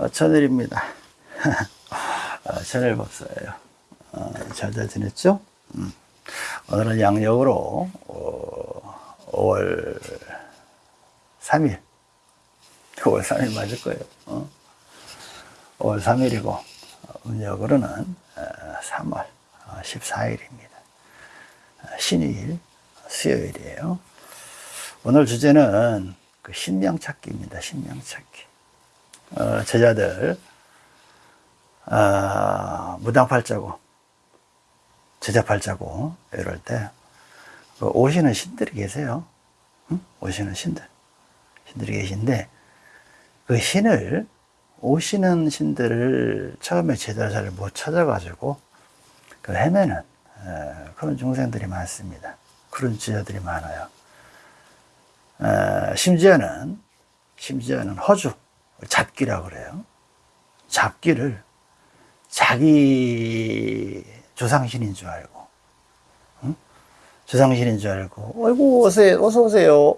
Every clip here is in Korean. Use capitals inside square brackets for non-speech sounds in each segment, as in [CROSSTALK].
어, 천일입니다. [LAUGHS] 어, 천일 법사예요. 어, 잘잘 지냈죠? 음. 오늘은 양력으로 어, 5월 3일 5월 3일 맞을 거예요. 어? 5월 3일이고 음력으로는 어, 3월 14일입니다. 어, 신일 수요일이에요. 오늘 주제는 그 신명 찾기입니다. 신명 찾기. 어, 제자들 어, 무당 팔자고 제자 팔자고 이럴 때그 오시는 신들이 계세요. 응? 오시는 신들 신들이 계신데 그 신을 오시는 신들을 처음에 제대로 잘 못 찾아가지고 그 헤매는 어, 그런 중생들이 많습니다. 그런 제자들이 많아요. 어, 심지어는 심지어는 허주 잡기라고 그래요. 잡기를 자기 조상신인 줄 알고, 응? 조상신인 줄 알고, 어이구, 오세요, 어서 오세요.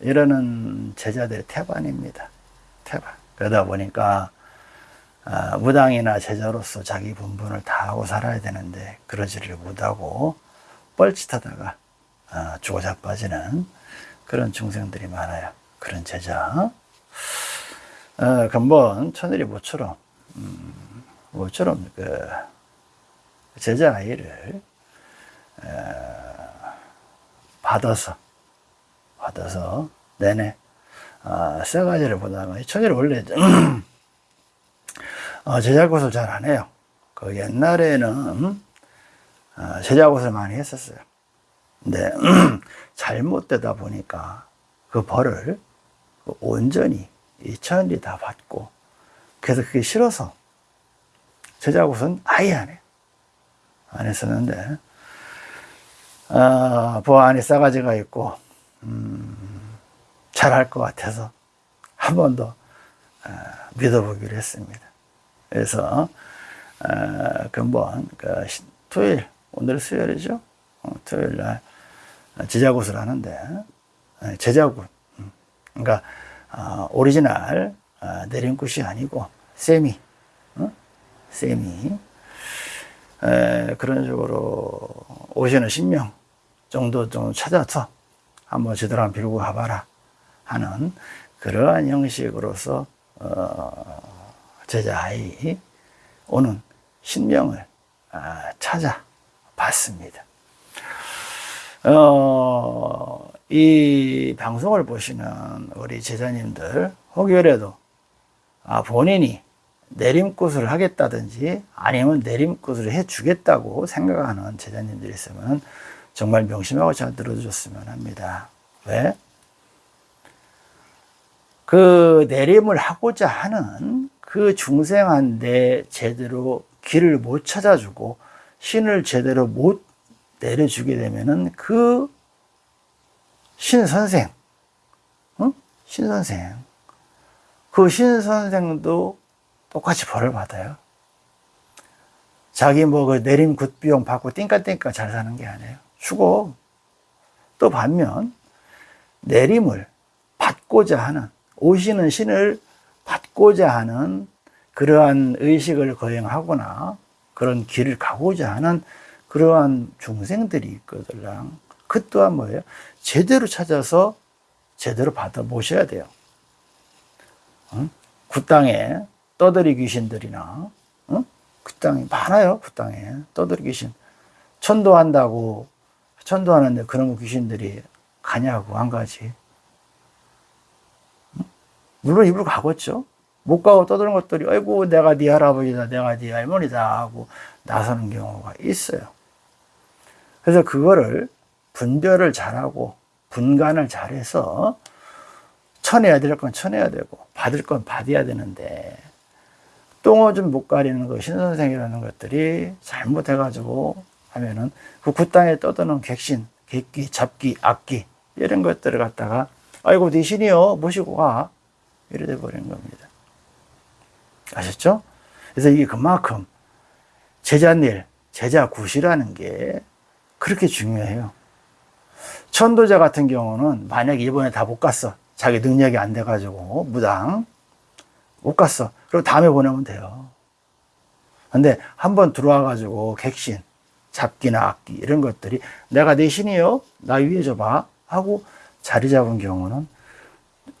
이러는 제자들의 태반입니다. 태반. 그러다 보니까, 아, 무당이나 제자로서 자기 분분을 다 하고 살아야 되는데, 그러지를 못하고, 뻘짓하다가, 아, 죽어 자빠지는 그런 중생들이 많아요. 그런 제자. 어, 근본 천일이 모처럼, 음, 모처럼 그 제자 아이를 어, 받아서, 받아서 내내 어, 세 가지를 보다가 천일이 원래 [CLEARS THROAT] 어, 제자 곳을 잘 안 해요. 그 옛날에는 어, 제자 곳을 많이 했었어요. 근데 [CLEARS THROAT] 잘못되다 보니까 그 벌을 온전히 이 천일이 다 받고 그래서 그게 싫어서 제자곳은 아예 안 해요. 안 했었는데 어, 부하 안에 싸가지가 있고 음, 잘할 것 같아서 한 번더 어, 믿어보기로 했습니다. 그래서 어, 근본 그 토요일 오늘 수요일이죠. 어, 토요일 날 제자굿을 하는데 제자굿 음, 그러니까 어, 오리지널 어, 내림굿이 아니고 세미 어? 세미 에, 그런 식으로 오시는 신명 정도 좀 찾아서 한번 제대로 한번 빌고 가봐라 하는 그러한 형식으로서 어, 제자아이 오는 신명을 아, 찾아봤습니다. 어, 이 방송을 보시는 우리 제자님들 혹여라도 아, 본인이 내림굿을 하겠다든지 아니면 내림굿을 해주겠다고 생각하는 제자님들이 있으면 정말 명심하고 잘 들어주셨으면 합니다. 왜? 그 내림을 하고자 하는 그 중생한테 제대로 길을 못 찾아주고 신을 제대로 못 내려주게 되면은 그 신선생, 응? 신선생, 그 신선생도 똑같이 벌을 받아요. 자기 뭐 그 내림 굿비용 받고 띵까띵까 잘 사는 게 아니에요. 죽어. 또 반면 내림을 받고자 하는 오시는 신을 받고자 하는 그러한 의식을 거행하거나 그런 길을 가고자 하는 그러한 중생들이 있거든. 그 또한 뭐예요? 제대로 찾아서 제대로 받아 모셔야 돼요. 응? 그 땅에 떠들이 귀신들이나 응? 그 땅이 많아요. 그 땅에 떠들이 귀신 천도한다고 천도하는데 그런 귀신들이 가냐고 안 가지. 응? 물론 입으로 가겠죠. 못 가고 떠드는 것들이 아이고 내가 네 할아버지다 내가 네 할머니다 하고 나서는 경우가 있어요. 그래서 그거를 분별을 잘하고 분간을 잘해서 쳐내야 될 건 쳐내야 되고 받을 건 받아야 되는데 똥오줌 못 가리는 거 신선생이라는 것들이 잘못해가지고 하면은 그 굿땅에 떠드는 객신, 객기, 잡기, 악기 이런 것들을 갖다가 아이고 네 신이요 모시고 가 이래 돼 버리는 겁니다. 아셨죠? 그래서 이게 그만큼 제자일, 제자 굿이라는 게 그렇게 중요해요. 천도자 같은 경우는 만약에 이번에 다 못 갔어. 자기 능력이 안 돼가지고 무당. 못 갔어. 그리고 다음에 보내면 돼요. 근데 한번 들어와 가지고 객신, 잡기나 악기 이런 것들이 내가 내 신이요. 나 위에 줘봐 하고 자리 잡은 경우는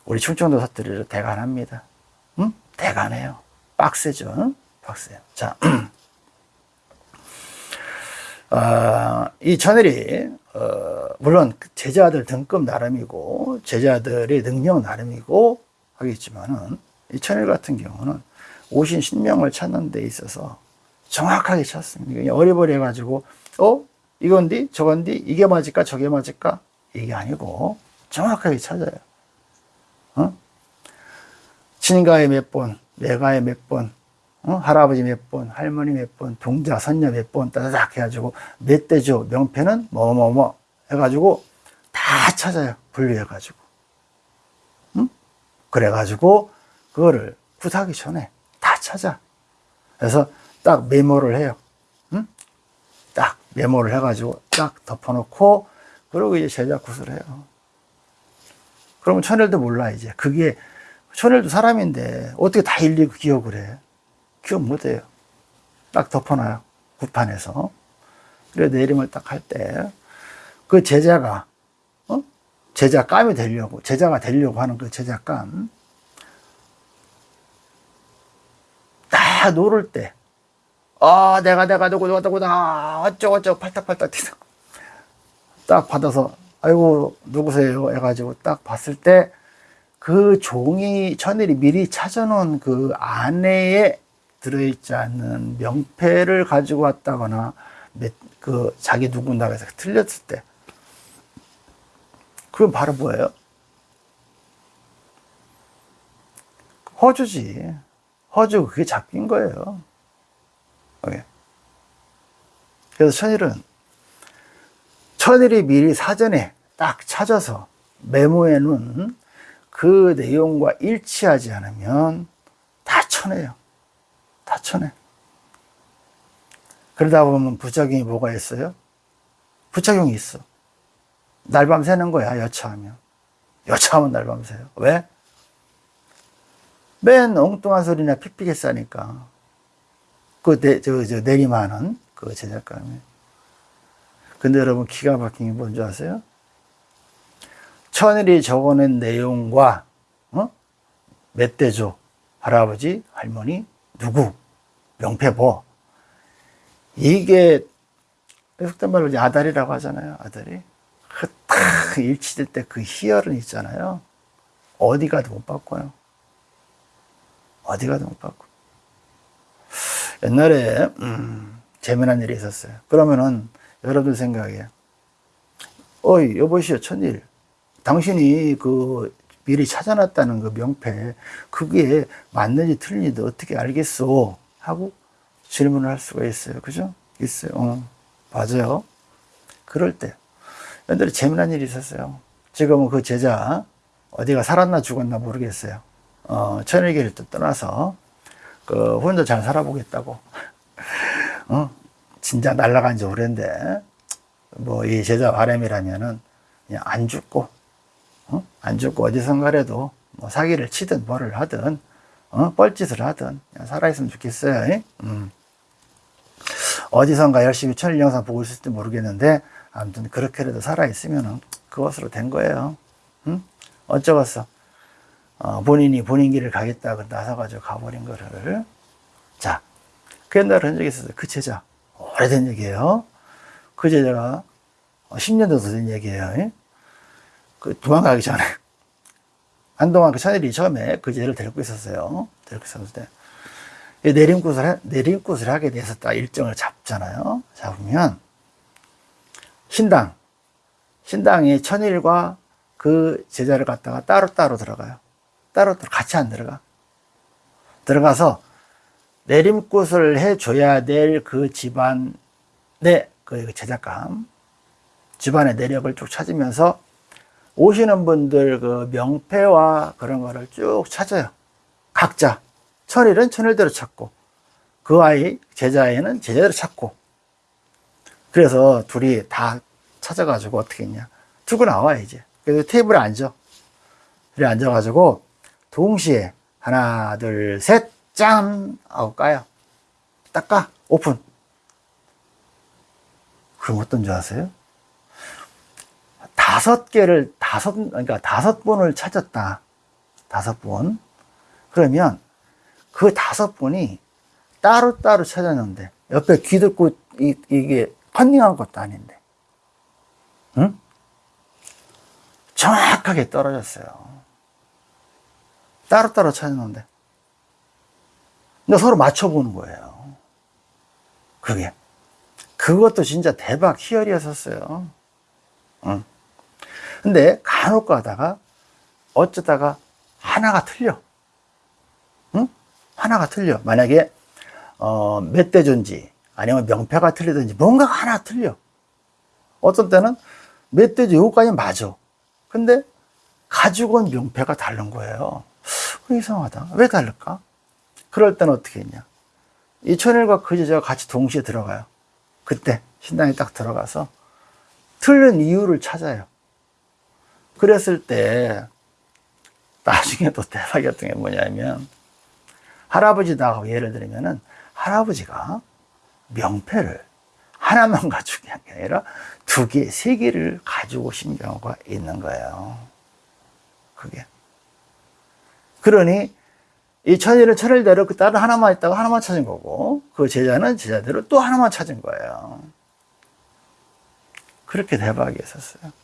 우리 충청도 사투리로 대간합니다. 응? 대간해요. 빡세죠. 응? 빡세요. 자, 어, [CLEARS THROAT] 이 천일이 어, 물론 제자들 등급 나름이고 제자들의 능력 나름이고 하겠지만은 이 천일 같은 경우는 오신 신명을 찾는 데 있어서 정확하게 찾습니다. 어리버리 해가지고 어 이건디 저건디 이게 맞을까 저게 맞을까 이게 아니고 정확하게 찾아요. 어? 친가에 몇 번, 내가에 몇 번, 어? 할아버지 몇 번, 할머니 몇 번, 동자, 선녀 몇 번, 따다닥 해가지고 몇 대죠. 명패는 뭐, 뭐, 뭐 해가지고 다 찾아요. 분류해가지고. 응? 그래가지고 그거를 굿하기 전에 다 찾아. 그래서 딱 메모를 해요. 응? 딱 메모를 해가지고 딱 덮어놓고 그리고 이제 제작 굿을 해요. 그러면 천일도 몰라 이제 그게 천일도 사람인데 어떻게 다 일일이 기억을 해? 기억 못해요. 딱 덮어놔요. 굿판에서. 그래 내림을 딱 할 때 그 제자가 어? 제자감이 되려고 제자가 되려고 하는 그 제자감 다 노를 때 아, 내가, 내가, 누구, 누구, 누구다. 어쩌고, 어쩌고, 팔딱팔딱 뛰다. 딱 받아서, 아이고, 누구세요? 해가지고 딱 봤을 때, 그 종이, 천일이 미리 찾아놓은 그 안에 들어있지 않는 명패를 가지고 왔다거나, 그, 자기 누군가 해서 틀렸을 때, 그건 바로 뭐예요? 허주지. 허주, 그게 잡힌 거예요. 예. 그래서 천일은 천일이 미리 사전에 딱 찾아서 메모해 놓은 그 내용과 일치하지 않으면 다 쳐내요. 다 쳐내. 그러다 보면 부작용이 뭐가 있어요? 부작용이 있어. 날밤 새는 거야, 여차하면. 여차하면 날밤 새요. 왜? 맨 엉뚱한 소리나 픽픽해 싸니까. 그, 내, 저, 저, 내리만은 그 제작감이. 근데 여러분, 기가 막힌 게 뭔지 아세요? 천일이 적어낸 내용과, 어? 멧돼조, 할아버지, 할머니, 누구, 명패보. 이게, 속된 말로 아다리라고 하잖아요, 아다리. 그, 딱 일치될 때 그 희열은 있잖아요. 어디 가도 못 바꿔요. 어디 가도 못 바꿔. 옛날에 음, 재미난 일이 있었어요. 그러면은 여러분 생각에 어이 여보시오 천일 당신이 그 미리 찾아놨다는 그 명패 그게 맞는지 틀린지 어떻게 알겠어 하고 질문을 할 수가 있어요. 그죠? 있어요. 어, 맞아요. 그럴 때 옛날에 재미난 일이 있었어요. 지금은 그 제자 어디가 살았나 죽었나 모르겠어요. 어, 천일기를 또 떠나서 그 혼자 잘 살아보겠다고. [LAUGHS] 어? 진짜 날라간 지 오랜데 뭐 이 제자 바람이라면은 그냥 안 죽고 어? 안 죽고 어디선가라도 뭐 사기를 치든 뭐를 하든 어? 뻘짓을 하든 살아있으면 좋겠어요. 음. 어디선가 열심히 천일 영상 보고 있을지 모르겠는데 아무튼 그렇게라도 살아있으면 그것으로 된 거예요. 응? 어쩌겠어. 어, 본인이 본인 길을 가겠다 고 나서가지고 가버린 거를. 자, 그 옛날에 한 적이 있었어요. 그 제자. 오래된 얘기예요. 그 제자가 10년도 된 얘기예요. 그 도망가기 전에. 한동안 그 차들이 처음에 그 제자를 데리고 있었어요. 데리고 있었을 때. 내림굿을, 내림굿을 하게 돼서 딱 일정을 잡잖아요. 잡으면, 신당, 신당이 천일과 그 제자를 갖다가 따로따로 들어가요. 따로 같이 안 들어가. 들어가서 내림굿을 해줘야 될 그 집안의 그 제작감, 집안의 내력을 쭉 찾으면서 오시는 분들 그 명패와 그런 거를 쭉 찾아요. 각자. 천일은 천일대로 찾고, 그 아이, 제자애는 제자대로 찾고. 그래서 둘이 다 찾아가지고 어떻게 했냐. 두고 나와, 이제. 그래서 테이블에 앉아. 그래 앉아가지고 동시에 하나, 둘, 셋, 짠! 하고 까요. 딱 까. 오픈. 그럼 어떤 줄 아세요? 다섯 개를, 다섯, 그러니까 다섯 번을 찾았다. 다섯 번. 그러면 그 다섯 번이 따로따로 찾았는데, 옆에 귀 듣고 이, 이게 컨닝한 것도 아닌데, 응? 정확하게 떨어졌어요. 따로따로 찾았는데. 근데 서로 맞춰보는 거예요. 그게. 그것도 진짜 대박 희열이었었어요. 응. 근데 간혹 가다가 어쩌다가 하나가 틀려. 응? 하나가 틀려. 만약에 어, 멧돼지인지 아니면 명패가 틀리든지 뭔가가 하나 틀려. 어떤 때는 멧돼지 요거까지 맞아. 근데 가지고 온 명패가 다른 거예요. 이상하다. 왜 다를까? 그럴 때는 어떻게 했냐? 이 천일과 그 제자가 같이 동시에 들어가요. 그때 신당에 딱 들어가서 틀린 이유를 찾아요. 그랬을 때 나중에 또 대박이었던 게 뭐냐면 할아버지 나하고 예를 들면은 할아버지가 명패를 하나만 가지고 게 아니라 두 개, 세 개를 가지고 오신 경우가 있는 거예요. 그게. 그러니 이 천일은 천일대로 그 다른 하나만 있다가 하나만 찾은 거고 그 제자는 제자대로 또 하나만 찾은 거예요. 그렇게 대박이 있었어요.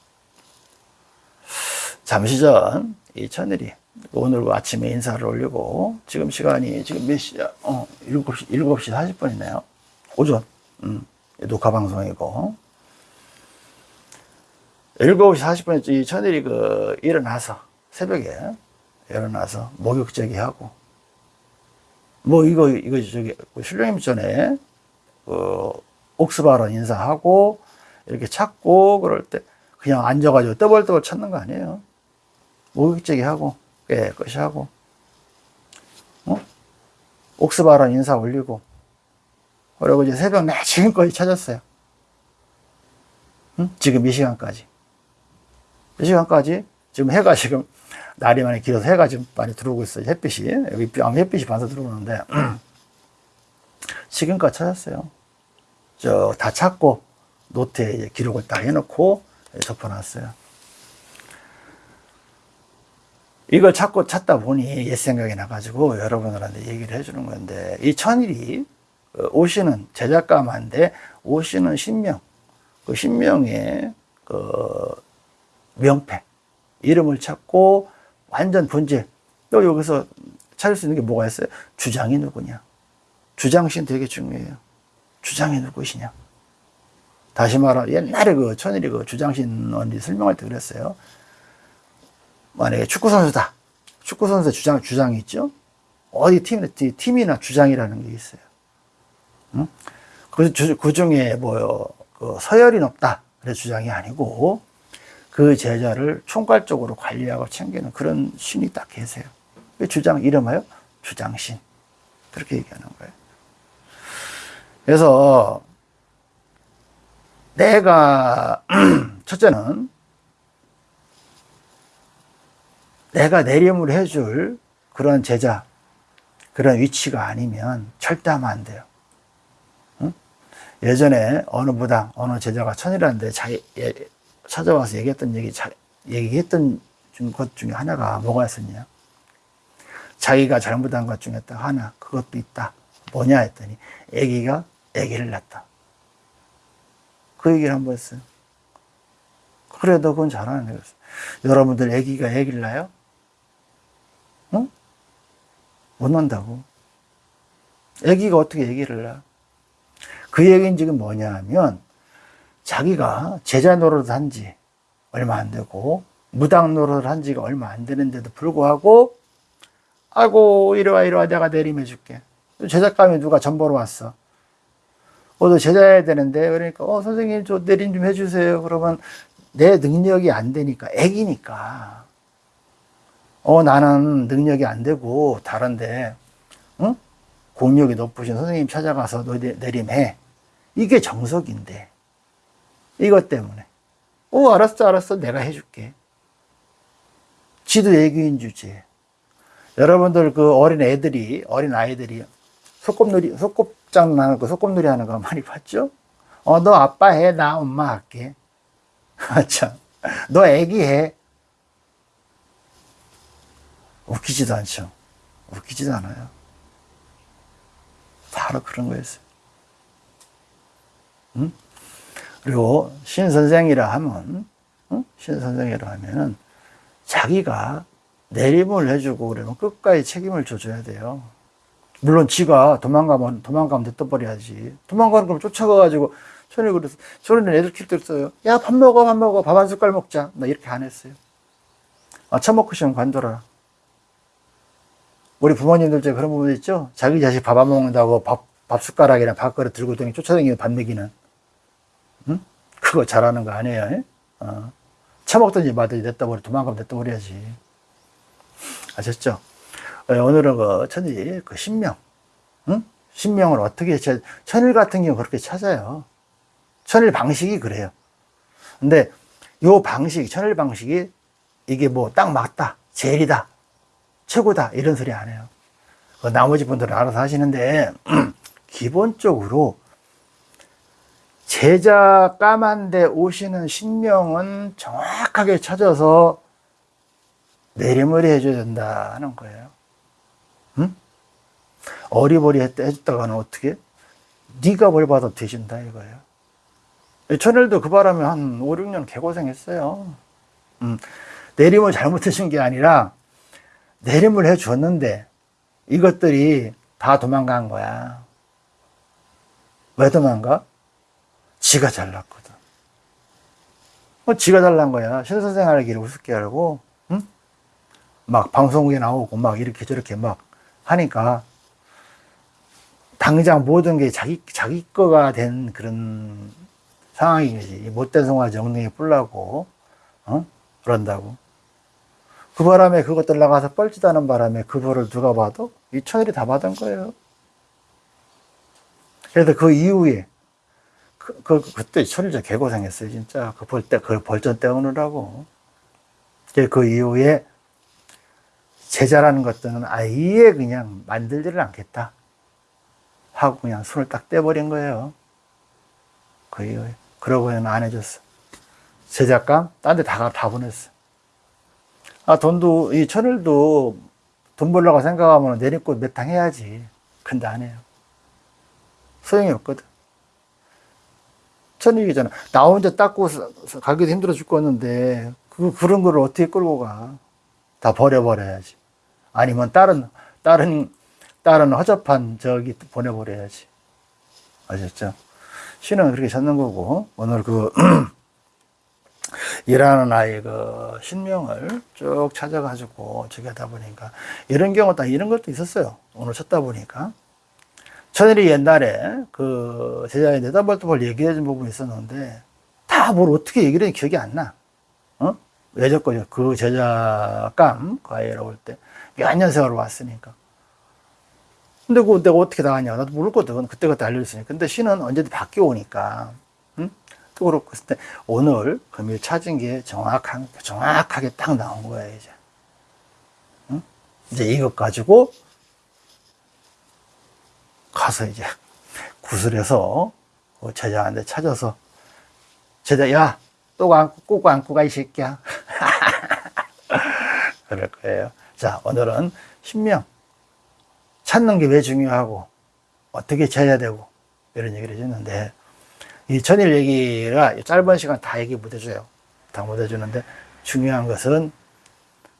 잠시 전 이 천일이 오늘 아침에 인사를 올리고 지금 시간이 지금 몇 시야? 어, 7시, 7시 40분이네요. 오전. 음, 녹화 방송이고. 7시 40분에 이 천일이 그 일어나서 새벽에 일어나서 목욕 제기 하고 뭐 이거 이거 저기 신령님 전에 그 옥스바로 인사하고 이렇게 찾고 그럴 때 그냥 앉아가지고 떠벌떠벌 찾는 거 아니에요. 목욕제기 하고 깨끗이 하고 어? 옥스바로 인사 올리고 그리고 이제 새벽 내 지금까지 찾았어요. 응? 지금 이 시간까지. 이 시간까지 지금 해가 지금 날이 많이 길어서 해가 지금 많이 들어오고 있어요. 햇빛이. 여기 햇빛이 반사 들어오는데 [CLEARS THROAT] 지금까지 찾았어요. 저 다 찾고 노트에 기록을 딱 해놓고 덮어놨어요. 이걸 찾고 찾다 보니 옛 생각이 나가지고 여러분들한테 얘기를 해주는 건데 이 천일이 그 오시는 제작가만데 오시는 신명 그 신명의 그 명패 이름을 찾고 완전 본질. 또 여기서 찾을 수 있는 게 뭐가 있어요? 주장이 누구냐? 주장신 되게 중요해요. 주장이 누구시냐? 다시 말하 옛날에 그 천일이 그 주장신 언니 설명할 때 그랬어요 만약에 축구 선수다. 축구 선수 주장 주장이 있죠. 어디 팀 팀이나 주장이라는 게 있어요. 응? 그, 그 중에 뭐요 그 서열이 높다. 그래 주장이 아니고 그 제자를 총괄적으로 관리하고 챙기는 그런 신이 딱 계세요. 그 주장 이름하여 주장신 그렇게 얘기하는 거예요. 그래서 내가 [CLEARS THROAT] 첫째는 내가 내림을 해줄 그런 제자, 그런 위치가 아니면 절대 하면 안 돼요. 응? 예전에 어느 부당, 어느 제자가 천이라는데 자기, 예, 찾아와서 얘기했던 얘기, 자, 얘기했던 것 중에 하나가 뭐가 있었냐. 자기가 잘못한 것 중에 딱 하나, 그것도 있다. 뭐냐 했더니, 애기가 애기를 낳았다. 그 얘기를 한 번 했어요. 그래도 그건 잘하는 거였어요. 여러분들 애기가 애기를 낳아요? 어? 못 난다고. 애기가 어떻게 애기를 낳아? 그 얘기는 지금 뭐냐 하면 자기가 제자 노릇을 한지 얼마 안 되고 무당 노릇을 한 지가 얼마 안 되는데도 불구하고 아이고 이리와 이리와 내가 내림해 줄게. 제작감이 누가 전 보러 왔어. 어도 제자해야 되는데 그러니까 어 선생님 저 내림 좀 해주세요. 그러면 내 능력이 안 되니까 애기니까 어, 나는 능력이 안 되고 다른데, 응? 공력이 높으신 선생님 찾아가서 너 내림해. 이게 정석인데. 이것 때문에. 어, 알았어, 알았어. 내가 해줄게. 지도 애교인 주제. 여러분들 그 어린 애들이, 어린 아이들이 소꿉놀이, 소꿉장 하는 거, 소꿉놀이 하는 거 많이 봤죠? 어, 너 아빠 해, 나 엄마 할게. [LAUGHS] 아, 참. 너 애기 해. 웃기지도 않죠. 웃기지도 않아요. 바로 그런 거였어요. 응? 그리고 신 선생이라 하면, 응? 신 선생이라 하면은 자기가 내림을 해주고 그러면 끝까지 책임을 져줘야 돼요. 물론 지가 도망가면, 도망가면 됐어버려야지. 도망가는 걸 쫓아가가지고, 전에 그래서, 저는 애들 킬때 써요. 야, 밥 먹어, 밥 먹어, 밥 한 숟갈 먹자. 나 이렇게 안 했어요. 아, 처먹고 싶으면 관둬라. 우리 부모님들 중에 그런 부분 있죠? 자기 자식 밥 안 먹는다고 밥, 밥 숟가락이나 밥그릇 들고 다니 쫓아다니는 밥 먹이는. 응? 그거 잘하는 거 아니에요? 에? 어. 처먹든지 마든지 냈다 버려, 도망가면 냈다 버려야지. 아셨죠? 어, 오늘은 그 천일, 그 신명. 응? 신명을 어떻게, 찾- 천일 같은 경우 그렇게 찾아요. 천일 방식이 그래요. 근데 요 방식, 천일 방식이 이게 뭐 딱 맞다, 제일이다, 최고다, 이런 소리 안 해요. 그 나머지 분들은 알아서 하시는데, [CLEARS THROAT] 기본적으로 제자 까만데 오시는 신명은 정확하게 찾아서 내리머리 해줘야 된다는 거예요. 응? 어리버리 해줬다가는 어떻게? 네가 벌 받아 되신다 이거예요. 천일도 그 바람에 한 5, 6년 개고생했어요. 음, 내림을 잘못해준 게 아니라 내림을 해 줬는데 이것들이 다 도망간 거야. 왜 도망가? 지가 잘났거든. 뭐 지가 잘난 거야. 신선생 알기를 우습게 알고, 응? 막 방송국에 나오고 막 이렇게 저렇게 막 하니까 당장 모든 게 자기, 자기 거가 된 그런 상황이지. 못된 송아지 엉덩이에 뿔라고, 어? 그런다고. 그 바람에 그것들 나가서 뻘짓하는 바람에 그 벌을 누가 봐도 이 천일이 다 받은 거예요. 그래서 그 이후에 그, 그 그때 천일전 개고생했어요 진짜. 그 벌 때 그 벌전 때우느라고. 그, 그 이후에 제자라는 것들은 아예 그냥 만들지를 않겠다 하고 그냥 손을 딱 떼버린 거예요. 그 이후에. 그러고는 안 해줬어. 제작감? 딴 데 다다 보냈어 아 돈도 이 천일도 돈 벌려고 생각하면 내리꽃 몇탕 해야지 근데 안 해요 소용이 없거든. 천일이잖아. 나 혼자 닦고 가기도 힘들어 죽겠는데, 그, 그런 거를 어떻게 끌고 가? 다 버려버려야지. 아니면 다른, 다른, 다른 허접한 저기 보내버려야지. 아셨죠? 신은 그렇게 찾는 거고, 오늘 그, [CLEARS THROAT] 일하는 아이 그 신명을 쭉 찾아가지고 저기 하다 보니까 이런 경우 다 이런 것도 있었어요. 오늘 찾다 보니까. 천일이 옛날에 그 제자에 네다벌도벌 얘기해 준 부분이 있었는데 다 뭘 어떻게 얘기를 했는지 기억이 안 나. 어? 왜 졌거든요. 그 제자감 과외로 올 때. 몇 년 세월 왔으니까. 근데 그 내가 어떻게 나가냐. 나도 모르거든. 그때그때 알려줬으니까. 근데 신은 언제든 바뀌어 오니까. 응? 또 그렇고. 근데 오늘 금일 찾은 게 정확한, 정확하게 딱 나온 거야, 이제. 응? 이제 이것 가지고 가서 이제 구슬해서 그 제자한테 찾아서 제자 야 또 안고 꼭 안고 가 이 새끼야 [LAUGHS] 그럴 거예요 자 오늘은 신명 찾는 게 왜 중요하고 어떻게 찾아야 되고 이런 얘기를 해줬는데 이 천일 얘기가 짧은 시간 다 얘기 못 해줘요 다 못 해주는데 중요한 것은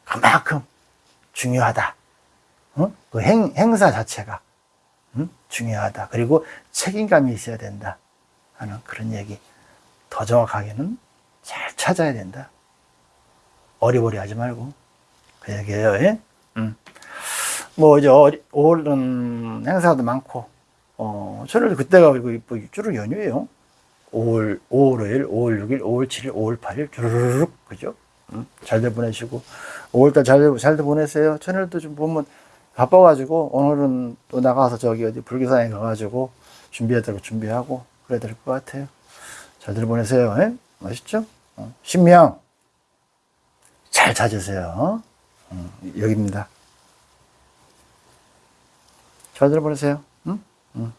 그만큼 중요하다 어? 그 행, 행사 자체가 음? 중요하다. 그리고 책임감이 있어야 된다. 하는 그런 얘기. 더 정확하게는 잘 찾아야 된다. 어리버리 하지 말고. 그 얘기예요. 예? 음. 뭐, 이제, 올은 행사도 많고, 어, 저를 그때가 뭐 주로 연휴예요. 5월, 5월 5일, 5월 6일, 5월 7일, 5월 8일, 주르륵, 그죠? 음, 잘들 보내시고, 5월달 잘, 잘들 보내세요. 천일도 좀 보면, 바빠가지고 오늘은 또 나가서 저기 어디 불교사에 가가지고 준비해야 될거 준비하고 그래야 될 것 같아요. 잘들 보내세요. 예? 맛있죠? 어. 신명 잘 찾으세요. 어, 여기입니다. 잘 들어보세요. 응? 응.